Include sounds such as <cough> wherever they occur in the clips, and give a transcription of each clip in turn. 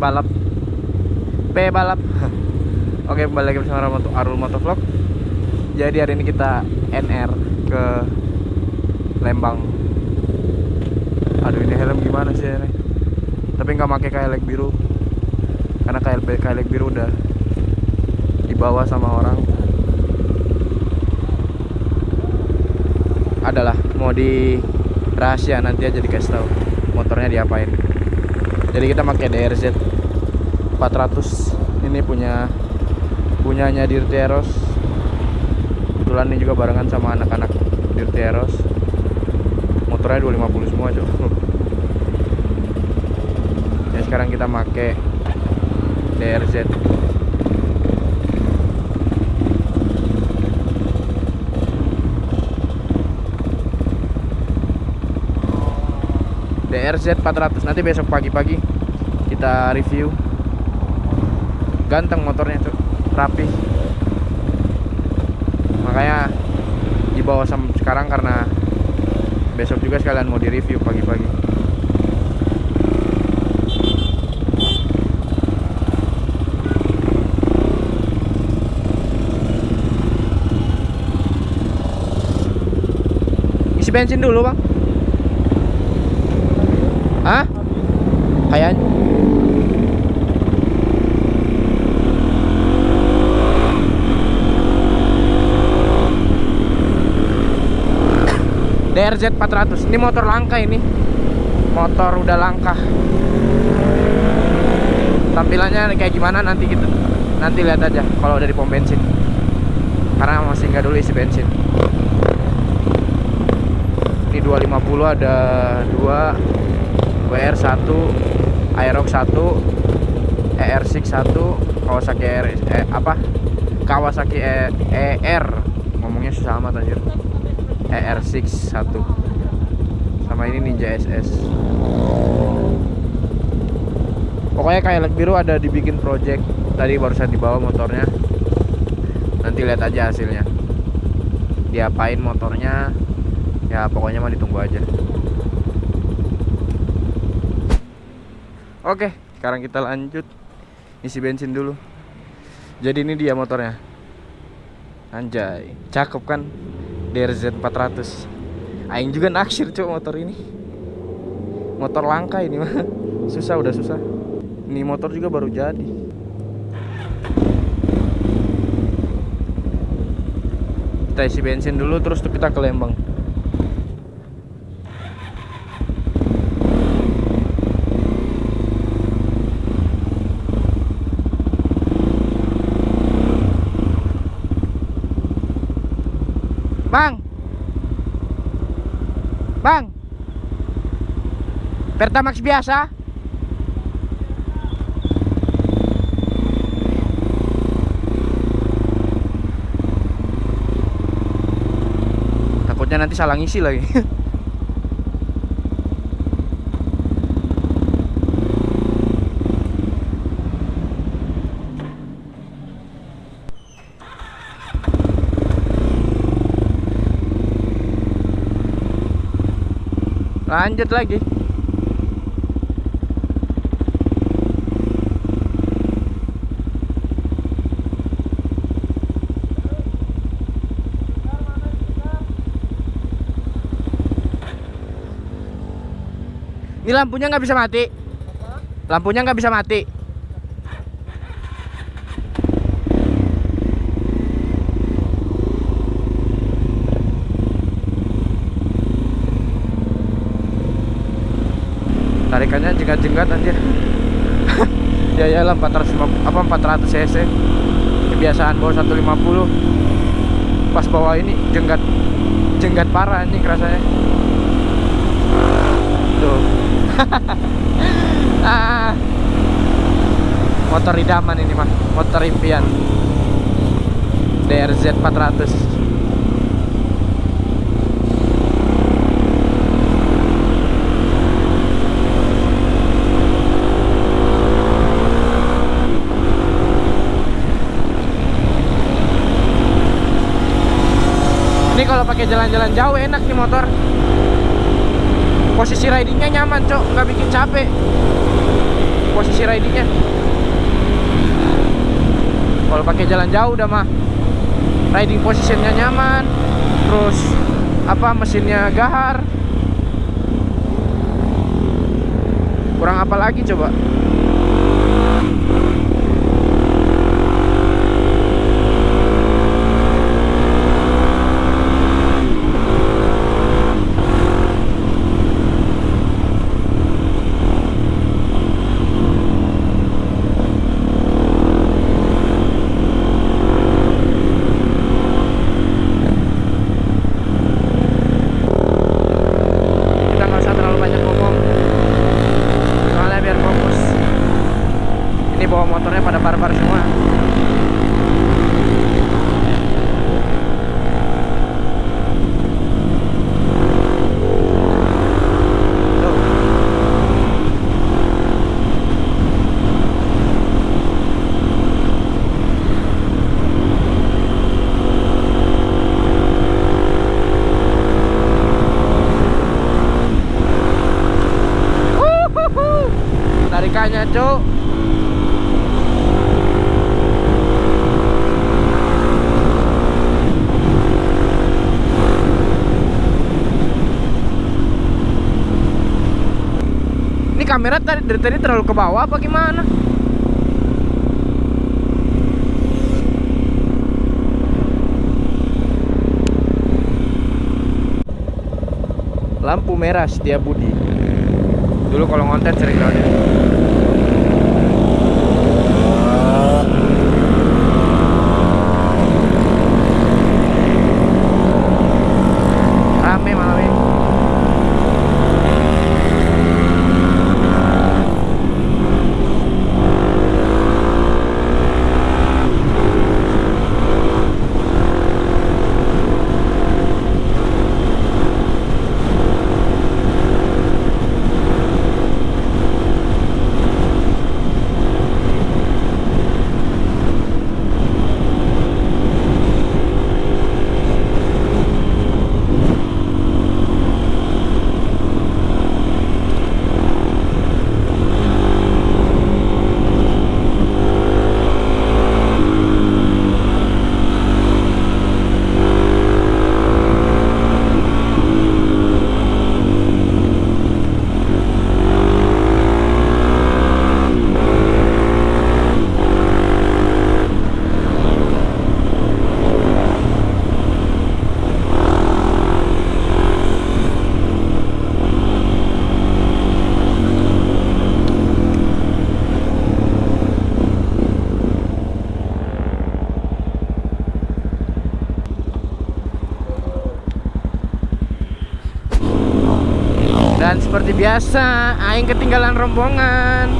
Balap. P balap. <laughs> Oke kembali lagi bersama Moto, Arul Motovlog. Jadi hari ini kita NR ke Lembang. Aduh ini helm gimana sih ini Tapi nggak pakai kailek biru. Karena kailek, kailek biru udah Dibawa sama orang. Adalah mau di rahasia nanti aja dikasih tahu motornya diapain. Jadi kita pakai DRZ 400 ini punya punyanya Dirty Eros. Kebetulan ini juga barengan sama anak-anak Dirty Eros. Motornya 250 semua cok. <laughs> Ya sekarang kita pakai DRZ DRZ 400 nanti besok pagi-pagi kita review ganteng motornya tuh rapi. Makanya dibawa sama sekarang karena besok juga sekalian mau di review pagi-pagi. Isi bensin dulu bang Hah? Kayaknya DRZ 400 Ini motor langka ini. Motor udah langka. Tampilannya kayak gimana nanti kita Nanti lihat aja kalau dari pom bensin. Karena masih nggak dulu isi bensin. Ini 250 ada 2 WR1 Aerox 1 ER6 1 Kawasaki ER eh, apa? Kawasaki e, ER ngomongnya susah amat anjir ER6 1 sama ini Ninja SS pokoknya kayak biru ada dibikin project. Tadi barusan dibawa motornya. Nanti lihat aja hasilnya. Diapain motornya? Ya pokoknya mah ditunggu aja. Oke, sekarang kita lanjut isi bensin dulu. Jadi ini dia motornya. Anjay, cakep kan? DRZ 400. Aing juga naksir cok motor ini. Motor langka ini mah. <laughs> Susah udah susah. Ini motor juga baru jadi. Kita isi bensin dulu terus kita ke Lembang. Bang. Bang. Pertamax biasa. Takutnya nanti salah ngisi lagi. <laughs> lanjut lagi. Ini lampunya nggak bisa mati. Lampunya nggak bisa mati tarikannya jenggat-jenggat anjir. <laughs> Ya ya lah 450 apa 400 cc. Kebiasaan bawa 150 pas bawa ini jenggat jenggat parah anjing rasanya. Tuh <laughs> ah. motor idaman ini mah motor impian. DRZ 400 ini kalau pakai jalan-jalan jauh enak nih motor. Posisi ridingnya nyaman cok. Nggak bikin capek. Posisi ridingnya. Kalau pakai jalan jauh udah mah riding positionnya nyaman. Terus apa mesinnya gahar. Kurang apa lagi coba kita nggak usah terlalu banyak ngomong soalnya biar fokus ini bawa motornya pada barbar semua Tuh. Wuhuhu. Tarikannya cuk. Ini kamera tadi dari tadi terlalu ke bawah apa gimana? Lampu merah setia budi. Dulu kalau ngonten sering banget rame malam ini Dan seperti biasa, aing ketinggalan rombongan.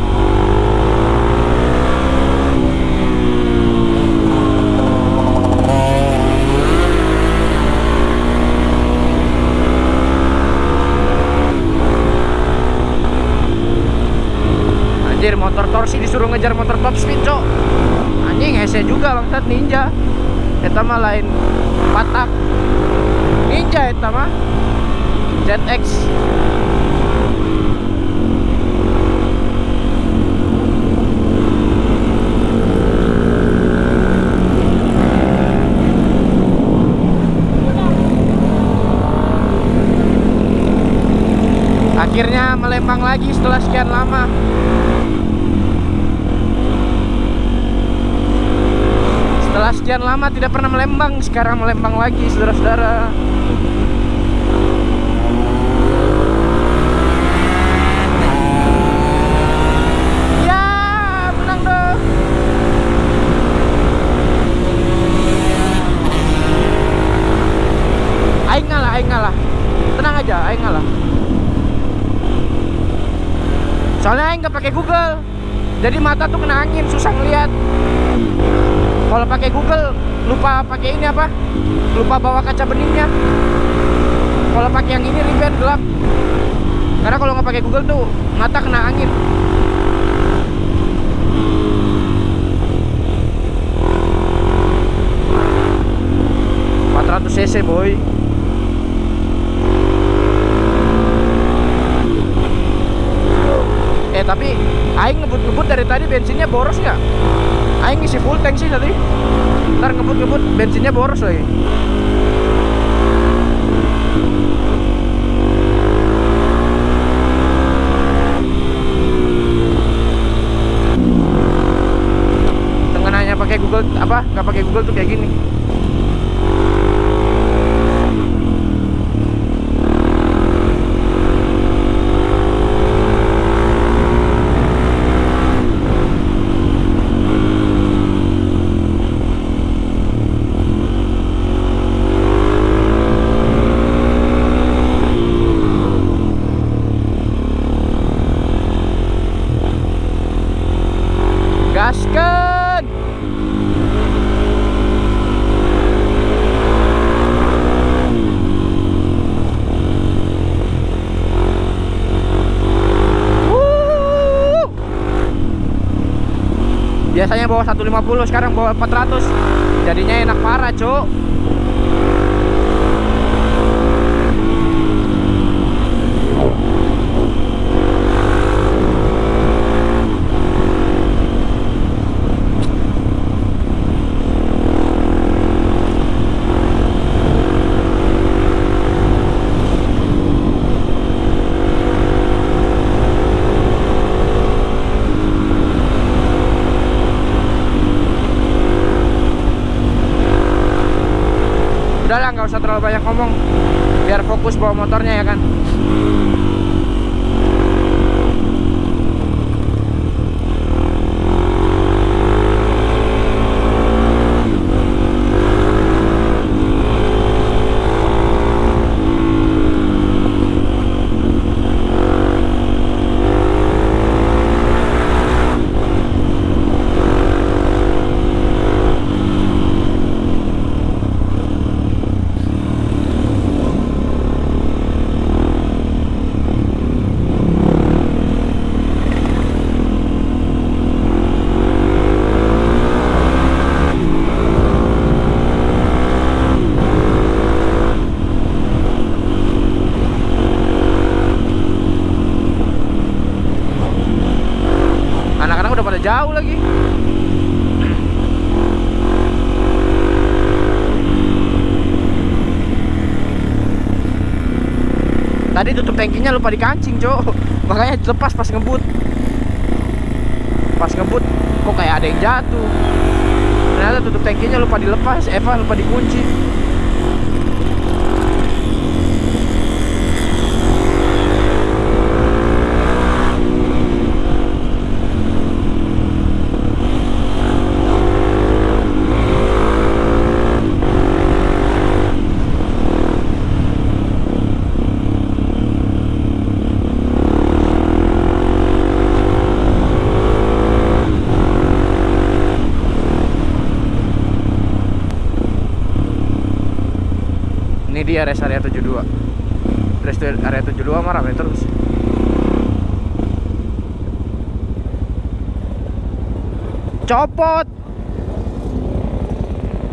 Anjir, motor torsi disuruh ngejar motor top speed, cok. Anjing hese juga bangsat ninja. Eta mah lain patak. Ninja eta mah. ZX Melempang lagi setelah sekian lama. Setelah sekian lama tidak pernah melembang Sekarang melembang lagi saudara-saudara Ya, menang dong. Aing ngalah, aing ngalah. Tenang aja, aing ngalah. Soalnya nggak pakai Google. Jadi mata tuh kena angin, susah ngeliat. Kalau pakai Google lupa pakai ini apa? Lupa bawa kaca beningnya. Kalau pakai yang ini riben gelap. Karena kalau nggak pakai Google tuh mata kena angin. cc boy tapi aing ngebut ngebut bensinnya boros nggak? Aing ngisi full tank sih tadi. Ntar ngebut-ngebut bensinnya boros lagi. Pakai Google apa? Nggak pakai Google tuh kayak gini. Biasanya bawa 150, sekarang bawa 400. Jadinya enak parah, Cuk. Udahlah nggak usah terlalu banyak ngomong. Biar fokus bawa motornya ya kan anak-anak udah pada jauh lagi tadi tutup tangkinya lupa dikancing cok <laughs> makanya lepas pas ngebut. Pas ngebut kok kayak ada yang jatuh. Ternyata tutup tangkinya lupa dilepas Eva lupa dikunci Dia rest area 72 Rest area 72 mah rame terus. Copot!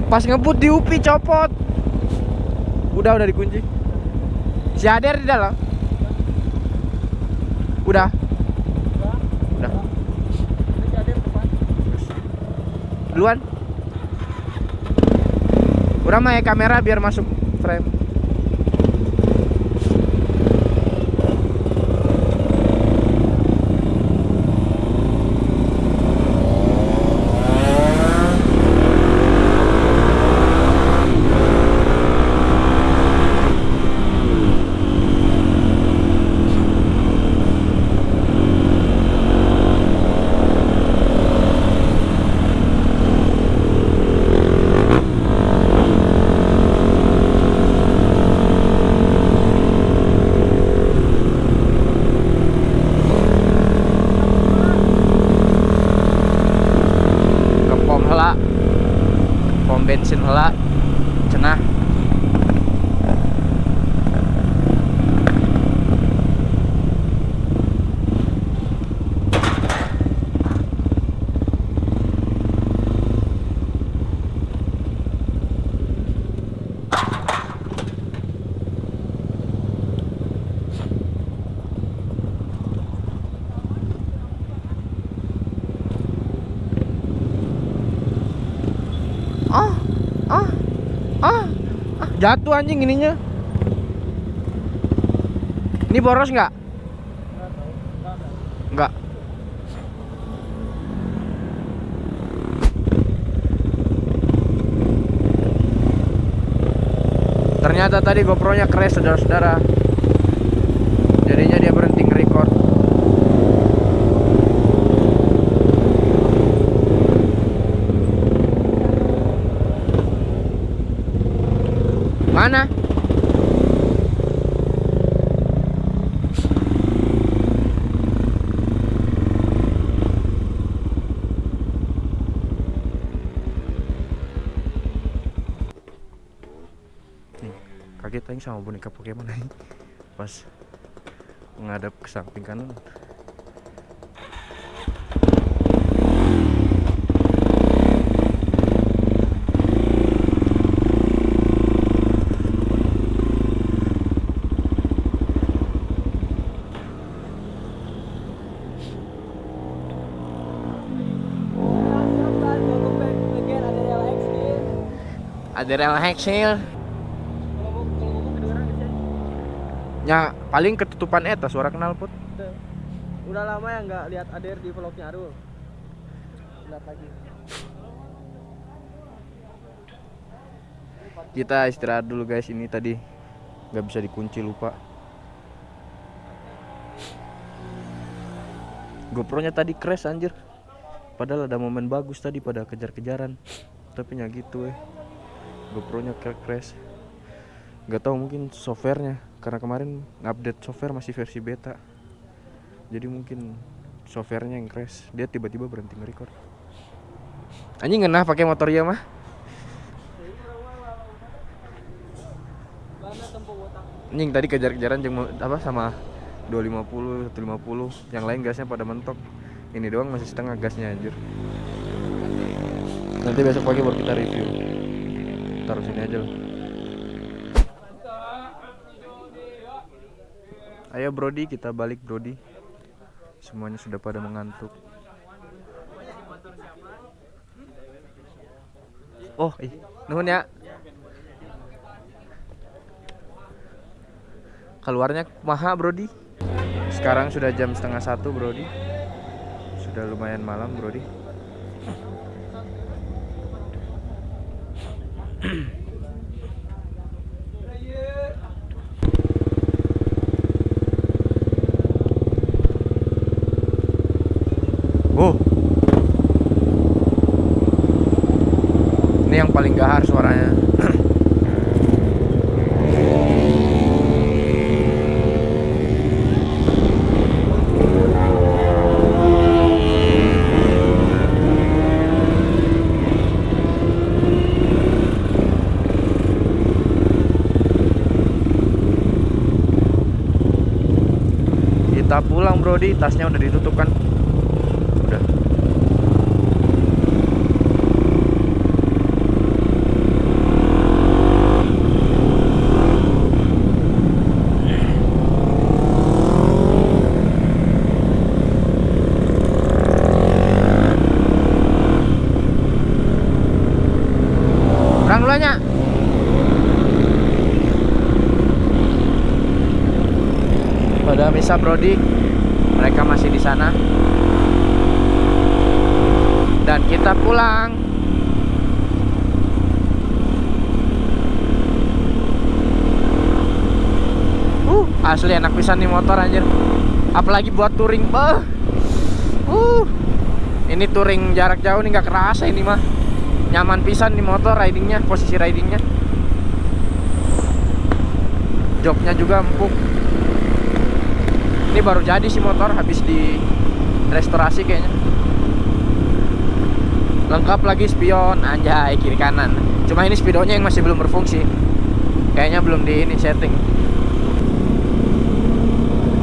Pas ngebut di UPI copot! Udah udah dikunci. Si Ader di dalam. Udah. Udah. Duluan. Udah mah ya kamera biar masuk Friend. Jatuh anjing ininya. Ini boros nggak? Nggak. Ternyata tadi GoPro-nya crash saudara-saudara. Jadinya dia berhenti nge-record. Mana? Nih, kaget sama boneka Pokemon aing pas menghadap ke samping kanan. Ada rel heksil. Ya paling ketutupan eta suara kenal put. Udah lama ya nggak lihat Ader di vlognya Arul. Lihat lagi. Kita istirahat dulu guys ini tadi nggak bisa dikunci lupa. GoPro-nya tadi crash anjir. Padahal ada momen bagus tadi pada kejar-kejaran. Tapi ya gitu eh. GoPro-nya cra- crash. Gak tahu mungkin softwarenya karena kemarin update software masih versi beta. Jadi mungkin softwarenya yang crash. Dia tiba-tiba berhenti nge-record. Anjing ngenah pakai motor ya mah. Anjing tadi kejar-kejaran mo- apa sama 250, 150, yang lain gasnya pada mentok. Ini doang masih setengah gasnya anjir. Nanti besok pagi baru kita review. Taruh sini aja lah. Ayo Brody, kita balik Brody. Semuanya sudah pada mengantuk. Oh, ih, nuhun ya. keluarnya maha Brody sekarang sudah jam setengah satu Brody sudah lumayan malam Brody Oh. Ini yang paling gahar suaranya Kita pulang Brody, tasnya udah ditutup kan? Udah. Kurang dulu. Pada misa Brody, mereka masih di sana. Dan kita pulang. Uh, pisan nih motor anjir. Apalagi buat touring, bah. Uh. Ini touring jarak jauh nih nggak kerasa ini mah. Nyaman pisan nih motor ridingnya, posisi ridingnya. Joknya juga empuk ini baru jadi sih motor habis di restorasi kayaknya lengkap lagi spion anjay kiri kanan cuma ini spidolnya yang masih belum berfungsi kayaknya belum di ini setting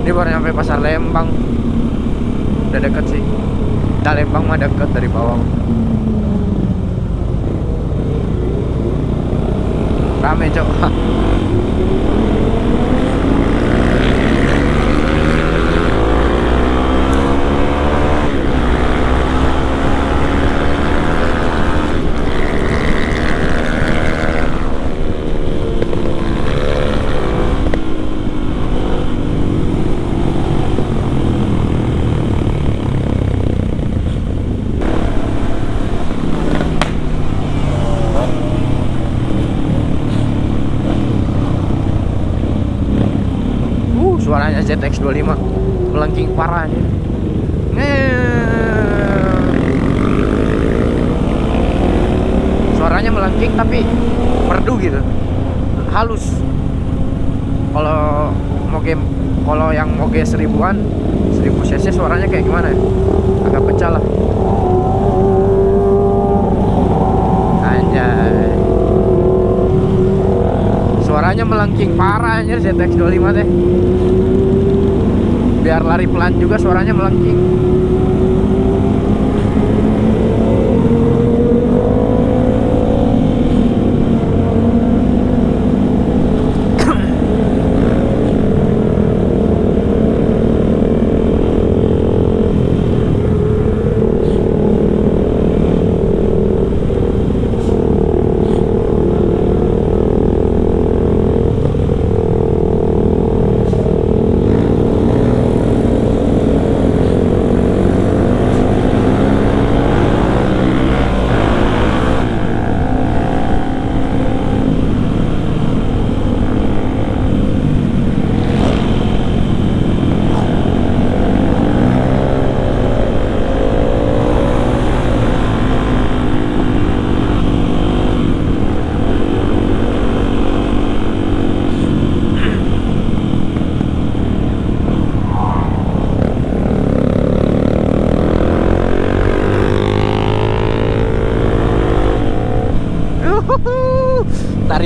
ini baru nyampe pasar Lembang. Udah deket sih. Nah Lembang mah deket dari bawah. Rame cok <laughs> parah anjir. Suaranya melengking tapi merdu gitu. Halus. Kalau mau game kalau yang moge seribuan 1000 cc suaranya kayak gimana ya? Agak pecah lah. Anjay. Melengking parah anjir ZX25 teh. Biar lari pelan juga suaranya melengking.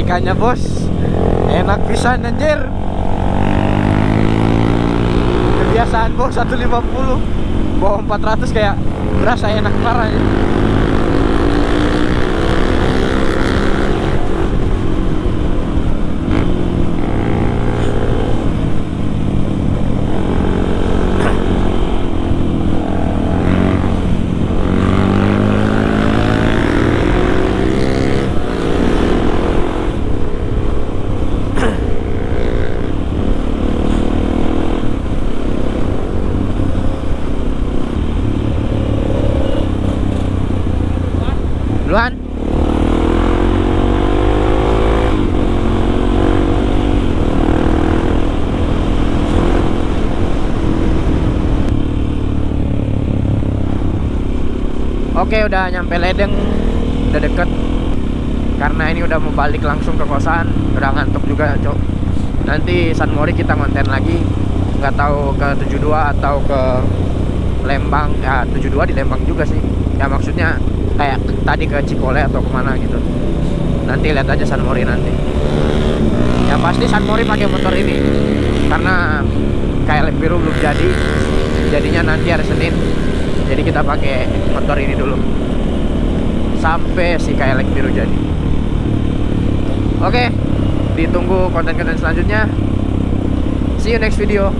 Tarikannya bos Enak pisan anjir Kebiasaan bos 150 Bawa 400 kayak Berasa enak parah ya. Duluan Udah nyampe Ledeng Udah deket. Karena ini udah mau balik langsung ke kosan Udah ngantuk juga cok. Nanti San Mori kita konten lagi. Nggak tahu ke 72 atau ke Lembang. Ya 72 di Lembang juga sih. Ya maksudnya kayak tadi ke Cikole atau ke mana gitu. Nanti lihat aja San Mori nanti. Yang pasti San Mori pakai motor ini. Karena kayak biru belum jadi. Jadinya nanti hari Senin jadi kita pakai motor ini dulu. Sampai si kayak biru jadi. Oke ditunggu konten-konten selanjutnya. See you next video